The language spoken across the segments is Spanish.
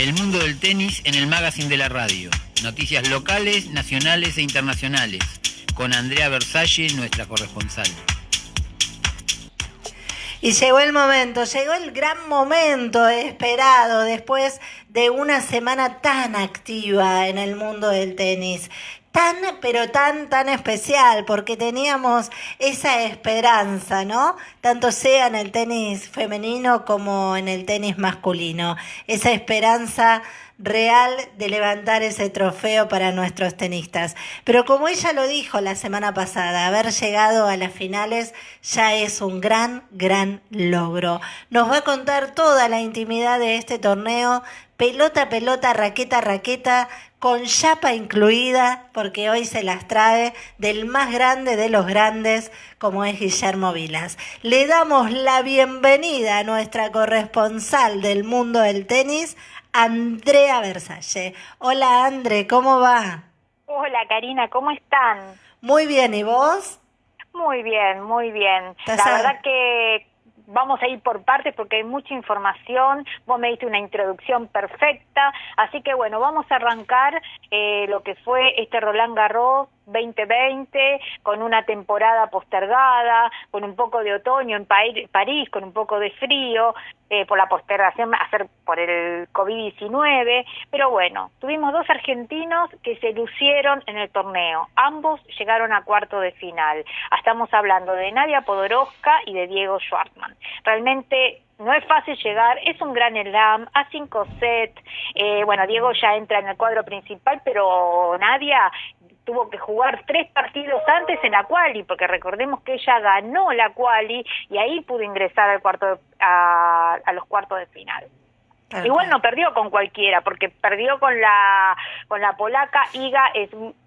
El mundo del tenis en el magazine de la radio. Noticias locales, nacionales e internacionales. Con Andrea Versalle, nuestra corresponsal. Y llegó el momento, llegó el gran momento esperado después de una semana tan activa en el mundo del tenis tan, pero tan, tan especial, porque teníamos esa esperanza, ¿no? Tanto sea en el tenis femenino como en el tenis masculino. Esa esperanza real de levantar ese trofeo para nuestros tenistas. Pero como ella lo dijo la semana pasada, haber llegado a las finales ya es un gran, gran logro. Nos va a contar toda la intimidad de este torneo, pelota, pelota, raqueta, raqueta, con chapa incluida, porque hoy se las trae del más grande de los grandes, como es Guillermo Vilas. Le damos la bienvenida a nuestra corresponsal del mundo del tenis, Andrea Versalle. Hola Andre, ¿cómo va? Hola Karina, ¿cómo están? Muy bien, ¿y vos? Muy bien, muy bien. La verdad que vamos a ir por partes porque hay mucha información, vos me diste una introducción perfecta, así que bueno, vamos a arrancar eh, lo que fue este Roland Garros 2020, con una temporada postergada, con un poco de otoño en París, con un poco de frío, eh, por la postergación hacer por el COVID-19, pero bueno, tuvimos dos argentinos que se lucieron en el torneo, ambos llegaron a cuarto de final. Estamos hablando de Nadia Podoroska y de Diego Schwartzman. Realmente no es fácil llegar, es un gran slam, a cinco set, eh, bueno, Diego ya entra en el cuadro principal, pero Nadia tuvo que jugar tres partidos antes en la quali, porque recordemos que ella ganó la quali y ahí pudo ingresar al cuarto a, los cuartos de final. Igual no perdió con cualquiera, porque perdió con la con la polaca Iga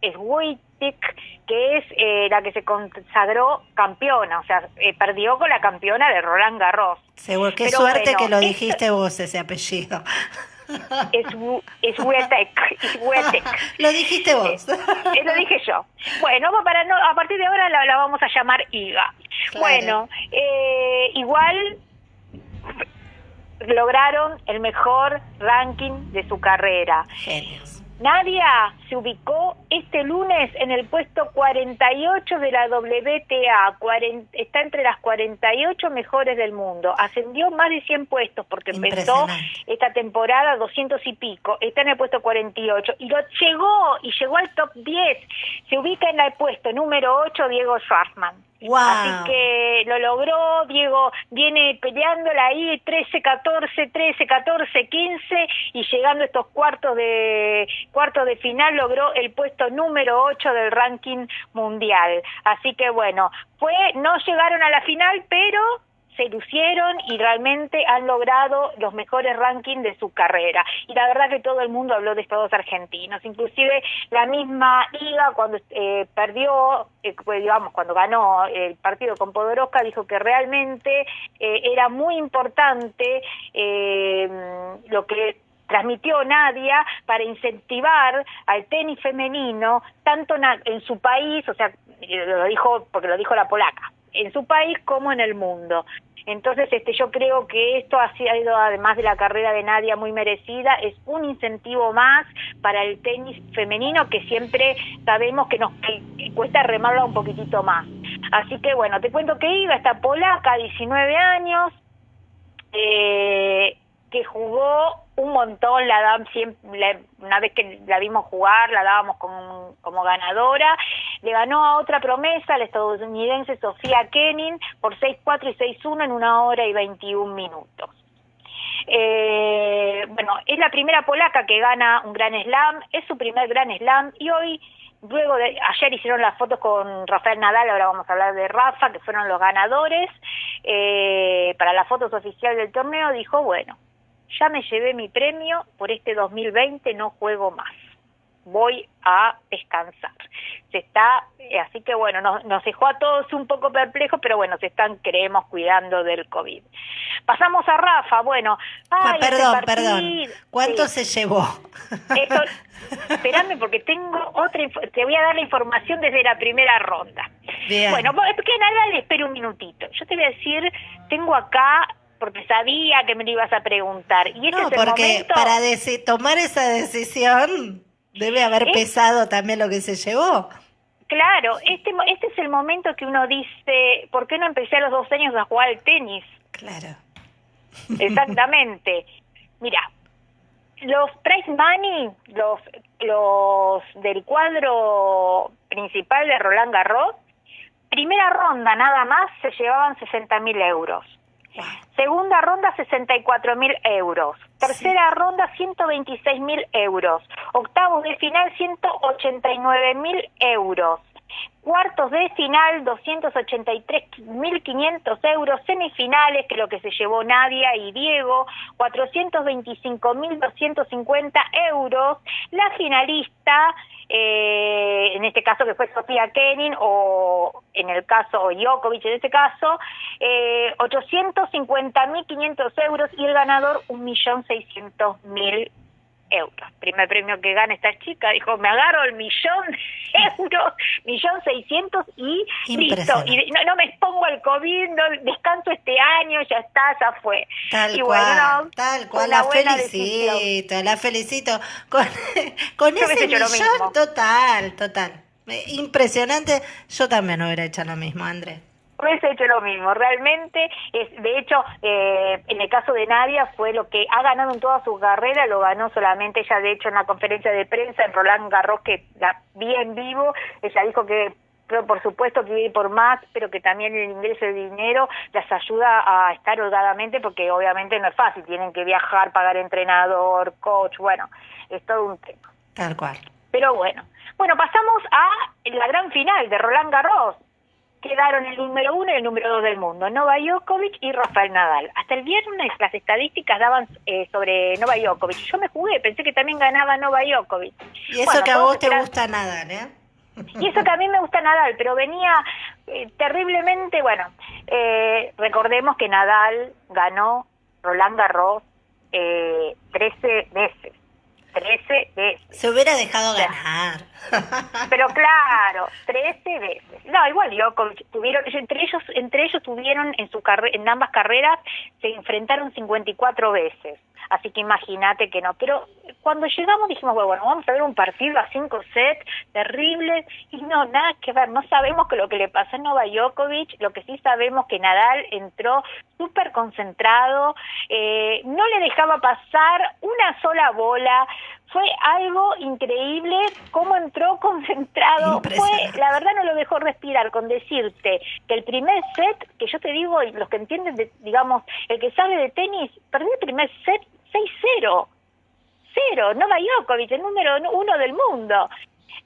Swiatek, que es eh, la que se consagró campeona, o sea, eh, perdió con la campeona de Roland Garros. Seguro, qué suerte que lo dijiste vos ese apellido. Es, es Lo dijiste vos. Eh, lo dije yo. Bueno, para no, a partir de ahora la, vamos a llamar IGA. Bueno, eh, igual lograron el mejor ranking de su carrera. Genios. Nadia se ubicó este lunes en el puesto 48 de la WTA, está entre las 48 mejores del mundo, ascendió más de 100 puestos porque empezó esta temporada 200 y pico, está en el puesto 48 y lo llegó y llegó al top 10, se ubica en el puesto número 8 Diego Así que lo logró, Diego viene peleándola ahí 13, 14, 13, 14, 15 y llegando a estos cuartos de cuartos de final logró el puesto número 8 del ranking mundial. Así que bueno, fue no llegaron a la final, pero se lucieron y realmente han logrado los mejores rankings de su carrera. Y la verdad que todo el mundo habló de estos dos argentinos, inclusive la misma Liga cuando eh, perdió, eh, pues, digamos, cuando ganó el partido con Podoroska, dijo que realmente eh, era muy importante lo que transmitió Nadia para incentivar al tenis femenino tanto en su país, o sea, lo dijo porque lo dijo la polaca, en su país como en el mundo. Entonces, este, yo creo que esto ha sido, además de la carrera de Nadia muy merecida, es un incentivo más para el tenis femenino que siempre sabemos que nos cuesta remarla un poquitito más. Así que bueno, te cuento que iba esta polaca, 19 años, eh, que jugó un montón, la dam siempre, una vez que la vimos jugar, la dábamos como, como ganadora. Le ganó a otra promesa, la estadounidense Sofía Kenin, por 6-4 y 6-1 en una hora y 21 minutos. Eh, bueno, es la primera polaca que gana un gran slam, es su primer gran slam y hoy, luego de, ayer hicieron las fotos con Rafael Nadal, ahora vamos a hablar de Rafa, que fueron los ganadores, eh, para las fotos oficiales del torneo, dijo, bueno, ya me llevé mi premio, por este 2020 no juego más, voy a descansar. Se está, eh, así que bueno, nos, nos dejó a todos un poco perplejos, pero bueno, se están, creemos, cuidando del COVID. Pasamos a Rafa, bueno. Ay, perdón, perdón. ¿Cuánto se llevó? Esto, espérame porque tengo otra, te voy a dar la información desde la primera ronda. Bien. Bueno, que nada, le espero un minutito. Yo te voy a decir, tengo acá porque sabía que me lo ibas a preguntar. Y este no, es el porque momento... para tomar esa decisión debe haber pesado también lo que se llevó. Claro, este, este es el momento que uno dice, ¿por qué no empecé a los dos años a jugar al tenis? Claro. Exactamente. Mira, los prize money, los, los del cuadro principal de Roland Garros, primera ronda nada más se llevaban 60 mil euros. Segunda ronda 64 mil euros. Tercera ronda 126 mil euros. Octavos de final 189 mil euros. Cuartos de final 283.500 euros. Semifinales, que es lo que se llevó Nadia y Diego, 425.250 euros. La finalista eh, en este caso que fue Sofía Kenin o en el caso Djokovic en este caso, eh, 850.500 euros y el ganador 1.600.000 euros. Primer premio que gana esta chica, dijo, me agarro el millón de euros, millón seiscientos y listo. Y no, no, me expongo al COVID, no descanso este año, ya está, ya fue. Tal y cual, bueno, tal cual, la felicito, decisión. la felicito. Con, con ese millón, total, total. Impresionante, yo también hubiera hecho lo mismo, Andrés hubiese hecho lo mismo. Realmente, es, de hecho, eh, en el caso de Nadia fue lo que ha ganado en toda su carrera, lo ganó solamente ella, de hecho, en la conferencia de prensa en Roland Garros, que la vi en vivo, ella dijo que pero por supuesto que ir por más, pero que también el ingreso de dinero las ayuda a estar holgadamente, porque obviamente no es fácil, tienen que viajar, pagar entrenador, coach, bueno, es todo un tema. Tal cual. Pero bueno, bueno, pasamos a la gran final de Roland Garros, quedaron el número uno y el número dos del mundo, Nova Djokovic y Rafael Nadal. Hasta el viernes las estadísticas daban eh, sobre Nova Djokovic. Yo me jugué, pensé que también ganaba Nova Djokovic. Y eso que a vos te gusta Nadal, ¿eh? Y eso que a mí me gusta Nadal, pero venía eh, terriblemente, bueno, eh, recordemos que Nadal ganó Roland Garros eh, 13 veces. 13 veces. Se hubiera dejado ganar. Pero claro, 13 veces. No, igual yo tuvieron entre ellos entre ellos tuvieron en su en ambas carreras se enfrentaron 54 veces. Así que imagínate que no, pero cuando llegamos dijimos, bueno, vamos a ver un partido a cinco sets terrible y no, nada que ver, no sabemos que lo que le pasó a Nova Djokovic, lo que sí sabemos que Nadal entró súper concentrado, eh, no le dejaba pasar una sola bola, fue algo increíble cómo entró concentrado. Fue, la verdad no lo dejó respirar con decirte que el primer set, que yo te digo, y los que entienden, de, digamos, el que sabe de tenis, perdió el primer set 6-0. Cero, Novak Djokovic, el número uno del mundo.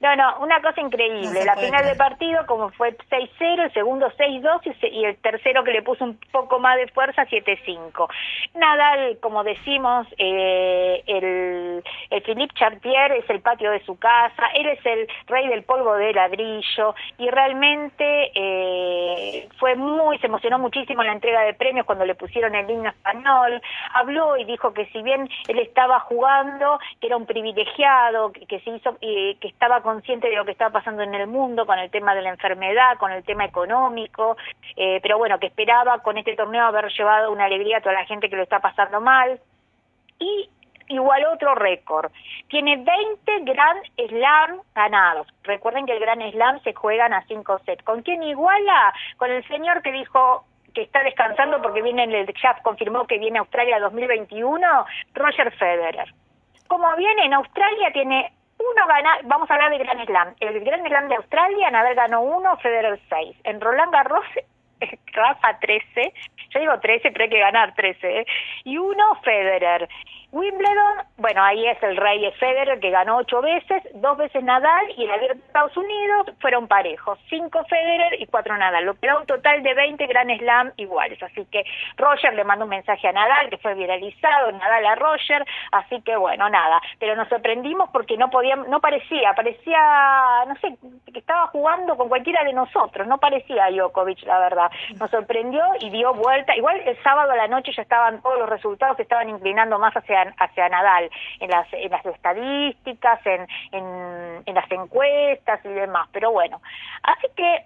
No, no, una cosa increíble. la final del partido, como fue 6-0, el segundo 6-2 y, el tercero que le puso un poco más de fuerza, 7-5. Nadal, como decimos, eh, el, el Philippe Chartier es el patio de su casa, él es el rey del polvo de ladrillo y realmente eh, fue muy, se emocionó muchísimo en la entrega de premios cuando le pusieron el himno español. Habló y dijo que si bien él estaba jugando, que era un privilegiado, que, que se hizo, eh, que estaba consciente de lo que estaba pasando en el mundo con el tema de la enfermedad, con el tema económico, eh, pero bueno, que esperaba con este torneo haber llevado una alegría a toda la gente que lo está pasando mal. Y igual otro récord. Tiene 20 Grand Slam ganados. Recuerden que el Grand Slam se juegan a 5 sets. ¿Con quién iguala? Con el señor que dijo que está descansando porque viene en el ya confirmó que viene a Australia 2021, Roger Federer. Como viene en Australia tiene uno gana, vamos a hablar de Grand Slam. El Grand Slam de Australia, Nadal ganó uno, Federer seis. En Roland Garros, Rafa 13, yo digo 13, pero hay que ganar 13, ¿eh? y uno Federer. Wimbledon, bueno, ahí es el rey de Federer que ganó ocho veces, dos veces Nadal y el abierto de Estados Unidos fueron parejos, cinco Federer y cuatro Nadal, lo que da un total de 20 Grand Slam iguales. Así que Roger le mandó un mensaje a Nadal que fue viralizado, Nadal a Roger, así que bueno, nada, pero nos sorprendimos porque no podía, no parecía, parecía, no sé, que estaba jugando con cualquiera de nosotros, no parecía Djokovic, la verdad. Nos sorprendió y dio vuelta, igual el sábado a la noche ya estaban todos los resultados que estaban inclinando más hacia hacia, Nadal en las, en las estadísticas, en, en, las encuestas y demás. Pero bueno, así que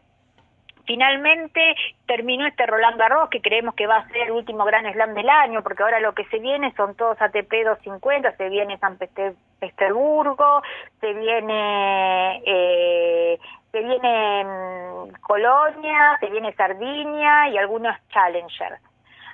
finalmente terminó este Roland Garros que creemos que va a ser el último gran slam del año, porque ahora lo que se viene son todos ATP 250, se viene San Petersburgo, se viene eh, se viene mm, Colonia, se viene Sardinia y algunos Challenger.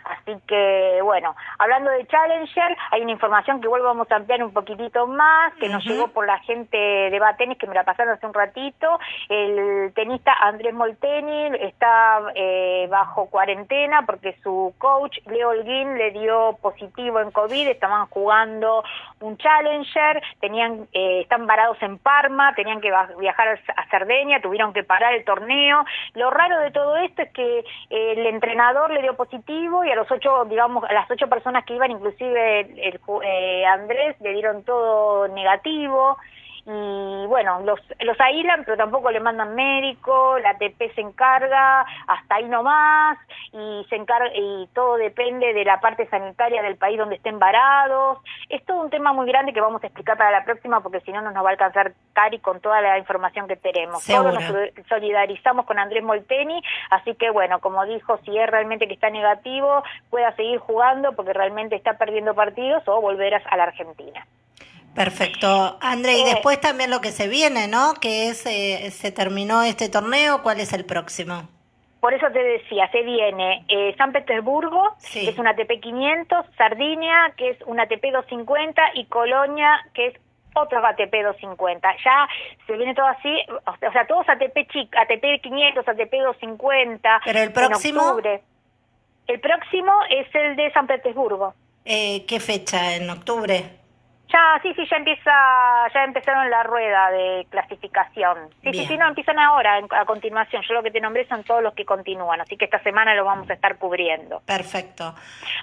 Así que, bueno, hablando de Challenger, hay una información que vuelvo vamos a ampliar un poquitito más, que nos llegó por la gente de Batenis, que me la pasaron hace un ratito. El tenista Andrés Molteni está eh, bajo cuarentena porque su coach, Leo Holguín, le dio positivo en COVID, estaban jugando un Challenger, tenían, eh, están varados en Parma, tenían que viajar a Cerdeña, tuvieron que parar el torneo. Lo raro de todo esto es que eh, el entrenador le dio positivo y a los ocho, digamos, a las ocho personas que iban, inclusive el, eh, Andrés, le dieron todo negativo y bueno, los, los aíslan, pero tampoco le mandan médico, la ATP se encarga, hasta ahí nomás, y se encarga, y todo depende de la parte sanitaria del país donde estén varados. Es todo un tema muy grande que vamos a explicar para la próxima, porque si no, no nos va a alcanzar Cari con toda la información que tenemos. Todos nos solidarizamos con Andrés Molteni, así que bueno, como dijo, si es realmente que está negativo, pueda seguir jugando porque realmente está perdiendo partidos o volverás a la Argentina. Perfecto. André, y eh, después también lo que se viene, ¿no? Que es, eh, se terminó este torneo, ¿cuál es el próximo? Por eso te decía, se viene eh, San Petersburgo, que es una ATP 500, Sardinia, que es una ATP 250, y Colonia, que es otro ATP 250. Ya se viene todo así, o sea, todos ATP chic, ATP 500, ATP 250. Pero el próximo. El próximo es el de San Petersburgo. ¿Qué fecha? ¿En octubre? Ya, sí, sí, ya empieza, ya empezaron la rueda de clasificación. Sí, sí, sí, no, empiezan ahora, a continuación. Yo lo que te nombré son todos los que continúan, así que esta semana lo vamos a estar cubriendo. Perfecto.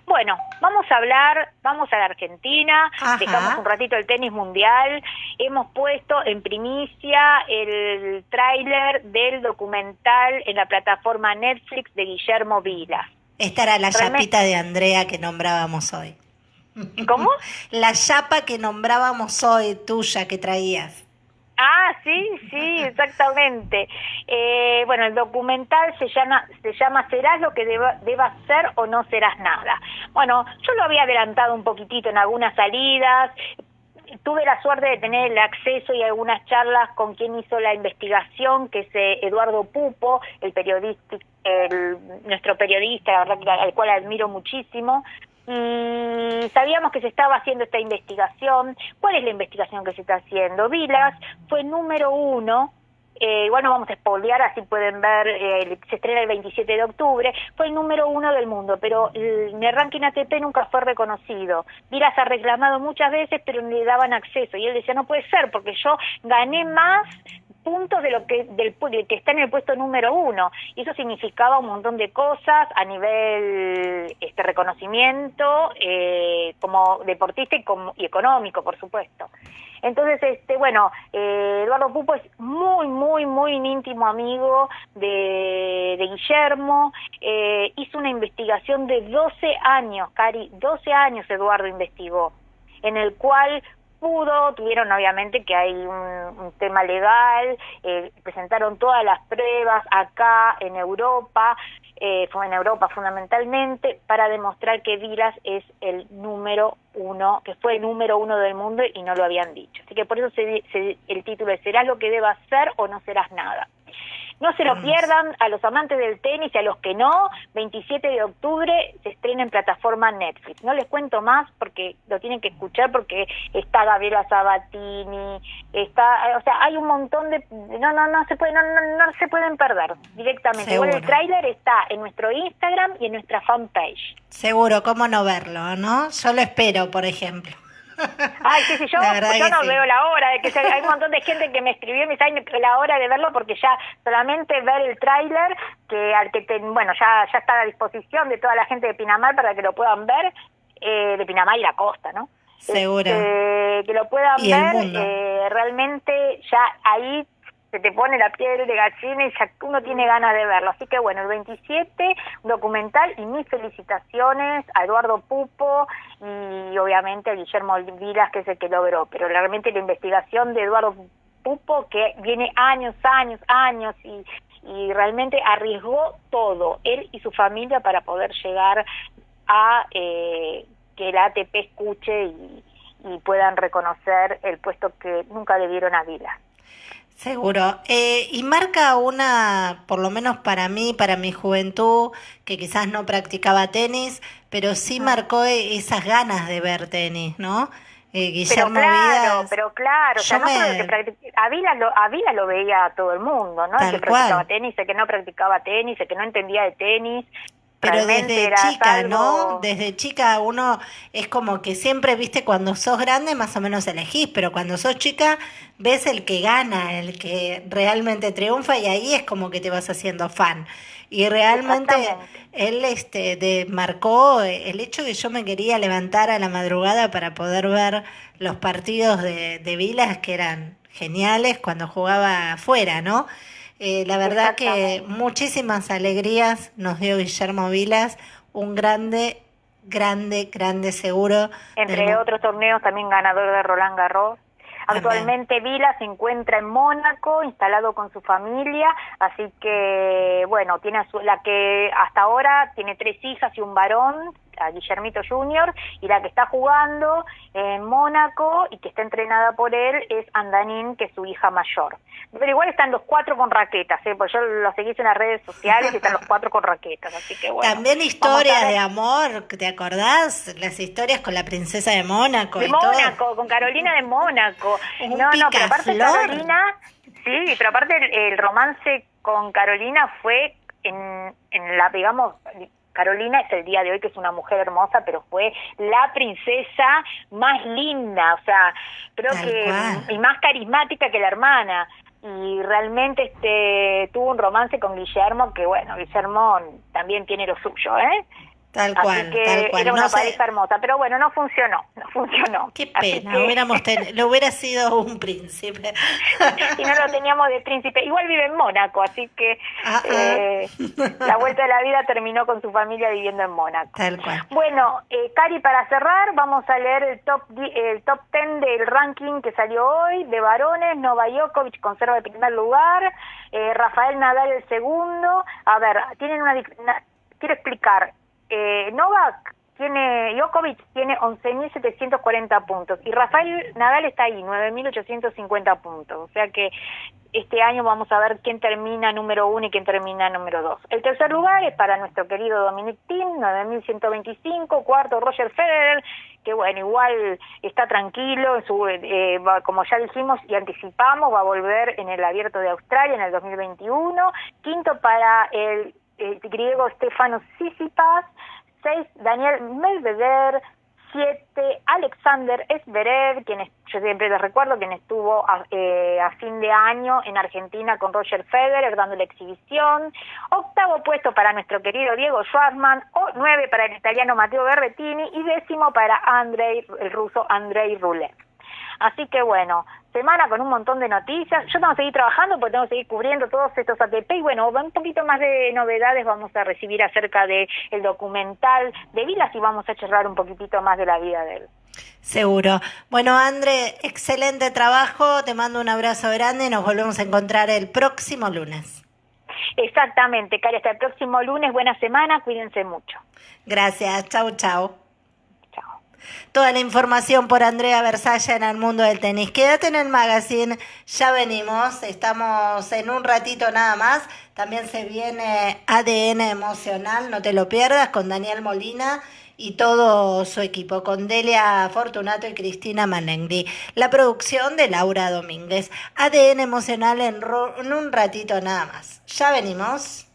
Bueno, vamos a hablar, vamos a la Argentina, dejamos un ratito el tenis mundial. Hemos puesto en primicia el tráiler del documental en la plataforma Netflix de Guillermo Vila. Esta era la chapita de Andrea que nombrábamos hoy. ¿Cómo? La chapa que nombrábamos hoy, tuya, que traías. Ah, sí, sí, exactamente. Eh, bueno, el documental se llama, se llama ¿Serás lo que deba, debas ser o no serás nada? Bueno, yo lo había adelantado un poquitito en algunas salidas, tuve la suerte de tener el acceso y algunas charlas con quien hizo la investigación, que es eh, Eduardo Pupo, el periodista, el, nuestro periodista, al cual admiro muchísimo, sabíamos que se estaba haciendo esta investigación. ¿Cuál es la investigación que se está haciendo? Vilas fue número uno eh, igual vamos a espolear, así pueden ver, eh, se estrena el 27 de octubre, fue el número uno del mundo, pero el, el ranking ATP nunca fue reconocido. Vilas ha reclamado muchas veces, pero no le daban acceso, y él decía, no puede ser, porque yo gané más puntos de lo que del, que está en el puesto número uno. Y eso significaba un montón de cosas a nivel este reconocimiento eh, como deportista y, como, y económico por supuesto. Entonces este bueno eh, Eduardo Pupo es muy muy muy íntimo amigo de, de Guillermo. Eh, hizo una investigación de 12 años Cari 12 años Eduardo investigó en el cual pudo, tuvieron obviamente que hay un, tema legal, eh, presentaron todas las pruebas acá en Europa, eh, fue en Europa fundamentalmente, para demostrar que Vilas es el número uno, que fue el número uno del mundo y no lo habían dicho. Así que por eso el título es ¿Serás lo que debas ser o no serás nada? No se lo pierdan a los amantes del tenis y a los que no. 27 de octubre se estrena en plataforma Netflix. No les cuento más porque lo tienen que escuchar porque está Gabriela Sabatini, está, o sea, hay un montón de no no no se puede no, no, se pueden perder directamente. Igual el tráiler está en nuestro Instagram y en nuestra fanpage. Seguro, cómo no verlo, ¿no? Yo lo espero, por ejemplo. Ay, sí, sí, yo, yo no veo la hora, de que hay un montón de gente que me escribió y me dice la hora de verlo porque ya solamente ver el tráiler, que al que bueno, ya, ya está a disposición de toda la gente de Pinamar para que lo puedan ver, eh, de Pinamar y la costa, ¿no? Seguro. Este, que lo puedan ver, eh, realmente ya ahí se te pone la piel de gallina y ya uno tiene ganas de verlo. Así que bueno, el 27, documental y mis felicitaciones a Eduardo Pupo y obviamente a Guillermo Vilas, que es el que logró. Pero realmente la investigación de Eduardo Pupo, que viene años, años, años y, realmente arriesgó todo, él y su familia, para poder llegar a eh, que la ATP escuche y, y puedan reconocer el puesto que nunca le dieron a Vila. Seguro. Eh, y marca una, por lo menos para mí, para mi juventud, que quizás no practicaba tenis, pero sí marcó e, esas ganas de ver tenis, ¿no? Eh, Guillermo pero claro, pero claro, o sea, no que a Vila lo, lo veía todo el mundo, ¿no? el que practicaba tenis, el que no practicaba tenis, el que no entendía de tenis, pero desde chica, ¿no? Desde chica uno es como que siempre, viste, cuando sos grande más o menos elegís, pero cuando sos chica ves el que gana, el que realmente triunfa y ahí es como que te vas haciendo fan. Y realmente él este de, marcó el hecho que yo me quería levantar a la madrugada para poder ver los partidos de, de Vilas que eran geniales cuando jugaba afuera, ¿no? Eh, la verdad que muchísimas alegrías nos dio Guillermo Vilas, un grande, grande, grande seguro. Entre otros torneos también ganador de Roland Garros. Actualmente Vila se encuentra en Mónaco, instalado con su familia, así que, bueno, tiene la que hasta ahora tiene tres hijas y un varón, a Guillermito Junior, y la que está jugando en Mónaco y que está entrenada por él es Andanín, que es su hija mayor. Pero igual están los cuatro con raquetas, ¿eh? porque yo los seguí en las redes sociales y están los cuatro con raquetas, así que bueno. También historias de amor, ¿te acordás? Las historias con la princesa de Mónaco. De Mónaco, con Carolina de Mónaco. no, no, pero aparte Carolina, sí, pero aparte el, el romance con Carolina fue en, en la, digamos, Carolina es el día de hoy que es una mujer hermosa, pero fue la princesa más linda, o sea, creo que y más carismática que la hermana y realmente este tuvo un romance con Guillermo que bueno, Guillermo también tiene lo suyo, ¿eh? Tal cual, que tal cual. Era una pareja hermosa, pero bueno, no funcionó, no funcionó. Qué pena, hubiéramos lo hubiera sido un príncipe. y no lo teníamos de príncipe. Igual vive en Mónaco, así que ah, ah. Eh, la vuelta de la vida terminó con su familia viviendo en Mónaco. Tal cual. Bueno, eh, Cari, para cerrar, vamos a leer el top el top 10 del ranking que salió hoy de varones. Nova Djokovic conserva el primer lugar, eh, Rafael Nadal el segundo. A ver, tienen una quiero explicar eh, Novak tiene, Djokovic tiene 11.740 puntos y Rafael Nadal está ahí, 9.850 puntos. O sea que este año vamos a ver quién termina número uno y quién termina número dos. El tercer lugar es para nuestro querido Dominic Thiem, 9.125. Cuarto, Roger Federer, que bueno, igual está tranquilo, su, eh, como ya dijimos y anticipamos, va a volver en el Abierto de Australia en el 2021. Quinto para el el griego Stefano Sisipas, 6 Daniel Medvedev, 7 Alexander Zverev, quien yo siempre les recuerdo, quien estuvo eh, a, fin de año en Argentina con Roger Federer dando la exhibición, octavo puesto para nuestro querido Diego Schwartzman, o nueve para el italiano Matteo Berrettini. Y décimo para Andrei, el ruso Andrei Rublev. Así que bueno, semana con un montón de noticias. Yo tengo que seguir trabajando porque tengo que seguir cubriendo todos estos ATP y bueno, un poquito más de novedades vamos a recibir acerca del el documental de Vilas y vamos a charlar un poquitito más de la vida de él. Seguro. Bueno, André, excelente trabajo. Te mando un abrazo grande. Nos volvemos a encontrar el próximo lunes. Exactamente, Cari. Hasta el próximo lunes. Buena semana. Cuídense mucho. Gracias. Chau, chau. Toda la información por Andrea Versalla en el mundo del tenis. Quédate en el magazine, ya venimos, estamos en un ratito nada más. También se viene ADN emocional, no te lo pierdas, con Daniel Molina y todo su equipo, con Delia Fortunato y Cristina Manengri. La producción de Laura Domínguez. ADN emocional en un ratito nada más. Ya venimos.